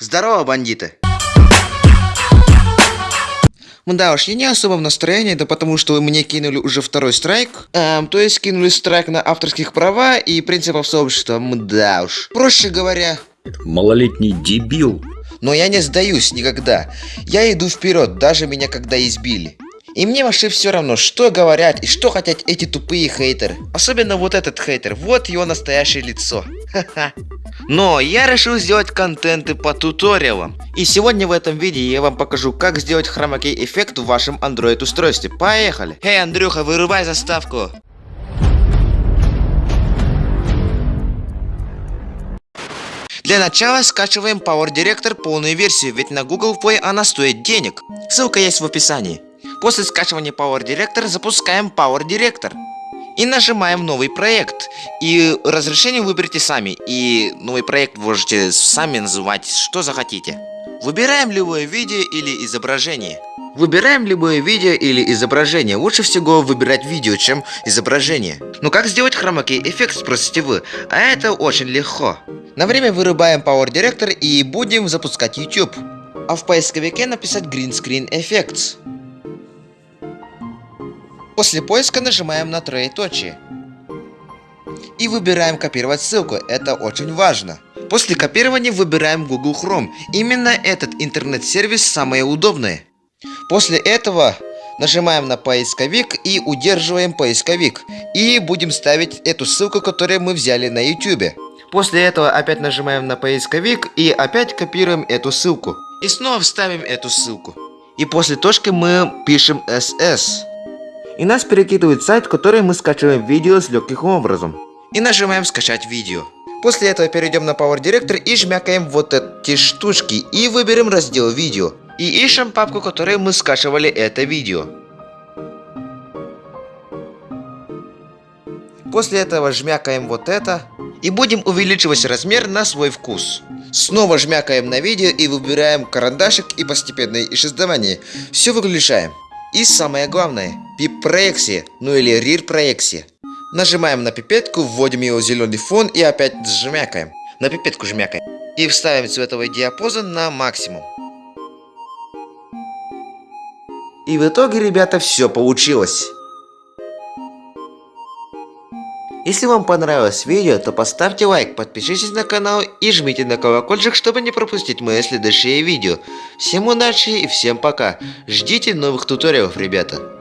Здорово, бандиты! Да уж, я не особо в настроении, да потому что вы мне кинули уже второй страйк. Эм, то есть кинули страйк на авторских права и принципов сообщества. Да уж. Проще говоря... Малолетний дебил. Но я не сдаюсь никогда. Я иду вперед, даже меня когда избили. И мне вообще все равно, что говорят и что хотят эти тупые хейтеры. Особенно вот этот хейтер, вот его настоящее лицо. Но я решил сделать контенты по туториалам. И сегодня в этом видео я вам покажу, как сделать хромакей эффект в вашем Android устройстве. Поехали! Эй, Андрюха, вырубай заставку! Для начала скачиваем Power Director полную версию, ведь на Google Play она стоит денег. Ссылка есть в описании. После скачивания Power Director запускаем Power Director. И нажимаем новый проект. И разрешение выберите сами. И новый проект можете сами называть, что захотите. Выбираем любое видео или изображение. Выбираем любое видео или изображение. Лучше всего выбирать видео, чем изображение. Но как сделать хромакей эффект, спросите вы? А это очень легко. На время вырубаем Power Director и будем запускать YouTube. А в поисковике написать Green Screen Effects. После поиска нажимаем на троеточие. И выбираем копировать ссылку, это очень важно. После копирования выбираем Google Chrome. Именно этот интернет-сервис самое удобное. После этого нажимаем на поисковик и удерживаем поисковик. И будем ставить эту ссылку, которую мы взяли на YouTube. После этого опять нажимаем на поисковик и опять копируем эту ссылку. И снова вставим эту ссылку. И после точки мы пишем SS и нас перекидывает сайт, который мы скачиваем видео с легким образом. И нажимаем скачать видео. После этого перейдем на Power Director и жмякаем вот эти штучки и выберем раздел видео. И ищем папку, которой мы скачивали это видео. После этого жмякаем вот это и будем увеличивать размер на свой вкус. Снова жмякаем на видео и выбираем карандашик и постепенное исчезновение. Все выключаем. И самое главное, пип-проекция, ну или рир-проекция. Нажимаем на пипетку, вводим его в зеленый фон и опять жмякаем. На пипетку жмякаем. И вставим цветовой диапазон на максимум. И в итоге, ребята, все получилось. Если вам понравилось видео, то поставьте лайк, подпишитесь на канал и жмите на колокольчик, чтобы не пропустить мои следующие видео. Всем удачи и всем пока. Ждите новых туториалов, ребята.